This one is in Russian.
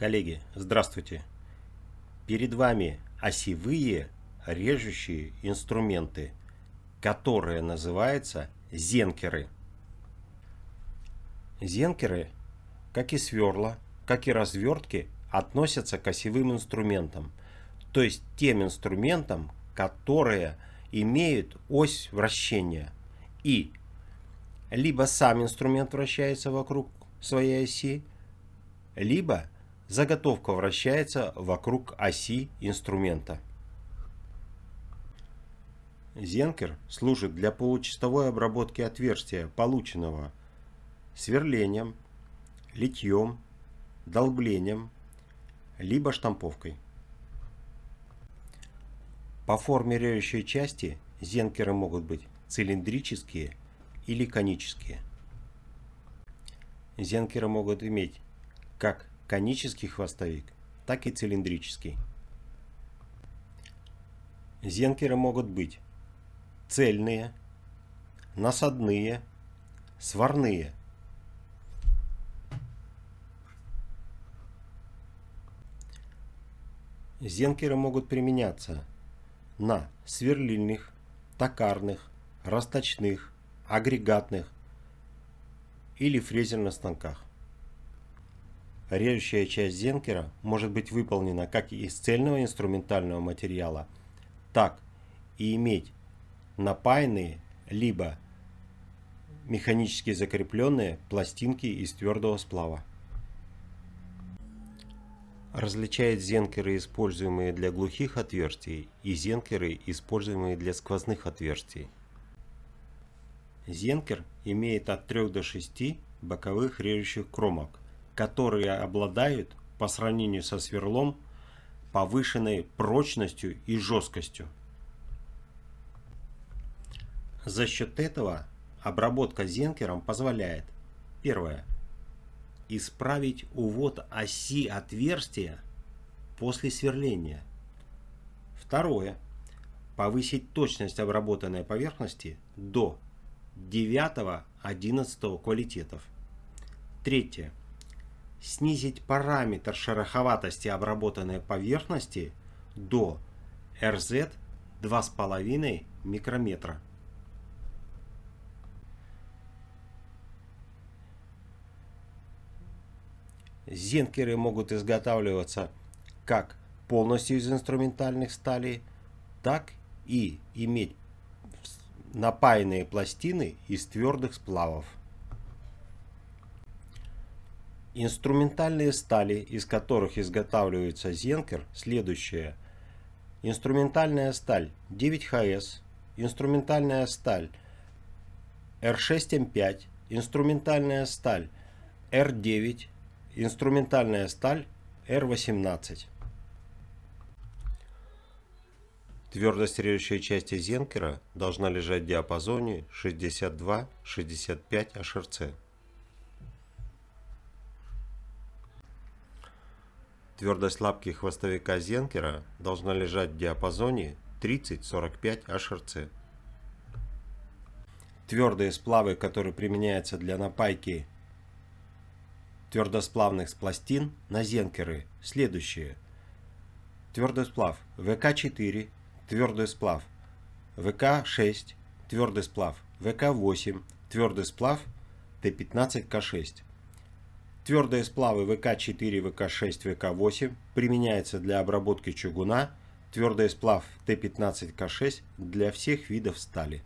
Коллеги, здравствуйте! Перед вами осевые режущие инструменты, которые называются зенкеры. Зенкеры, как и сверла, как и развертки, относятся к осевым инструментам, то есть тем инструментам, которые имеют ось вращения и либо сам инструмент вращается вокруг своей оси, либо заготовка вращается вокруг оси инструмента. Зенкер служит для получастовой обработки отверстия, полученного сверлением, литьем, долблением, либо штамповкой. По форме режущей части зенкеры могут быть цилиндрические или конические. Зенкеры могут иметь как конический хвостовик, так и цилиндрический. Зенкеры могут быть цельные, насадные, сварные. Зенкеры могут применяться на сверлильных, токарных, расточных, агрегатных или фрезерных станках. Режущая часть зенкера может быть выполнена как из цельного инструментального материала, так и иметь напаянные либо механически закрепленные пластинки из твердого сплава. Различает зенкеры, используемые для глухих отверстий, и зенкеры, используемые для сквозных отверстий. Зенкер имеет от 3 до 6 боковых режущих кромок, которые обладают по сравнению со сверлом повышенной прочностью и жесткостью. За счет этого обработка зенкером позволяет первое исправить увод оси отверстия после сверления. Второе повысить точность обработанной поверхности до 9-11 квалитетов. Третье снизить параметр шероховатости обработанной поверхности до RZ 2,5 микрометра. Зенкеры могут изготавливаться как полностью из инструментальных сталей, так и иметь напаянные пластины из твердых сплавов. Инструментальные стали, из которых изготавливается зенкер, следующие. Инструментальная сталь 9ХС, инструментальная сталь R6М5, инструментальная сталь R9, инструментальная сталь R18. Твердость режущей части зенкера должна лежать в диапазоне 62-65 HRC. Твердость лапки хвостовика зенкера должна лежать в диапазоне 30-45 HRC. Твердые сплавы, которые применяются для напайки твердосплавных пластин на зенкеры, следующие. Твердый сплав ВК-4, твердый сплав ВК-6, твердый сплав ВК-8, твердый сплав Т15К6. Твердые сплавы ВК4, ВК6, ВК8 применяются для обработки чугуна, твердый сплав Т15К6 для всех видов стали.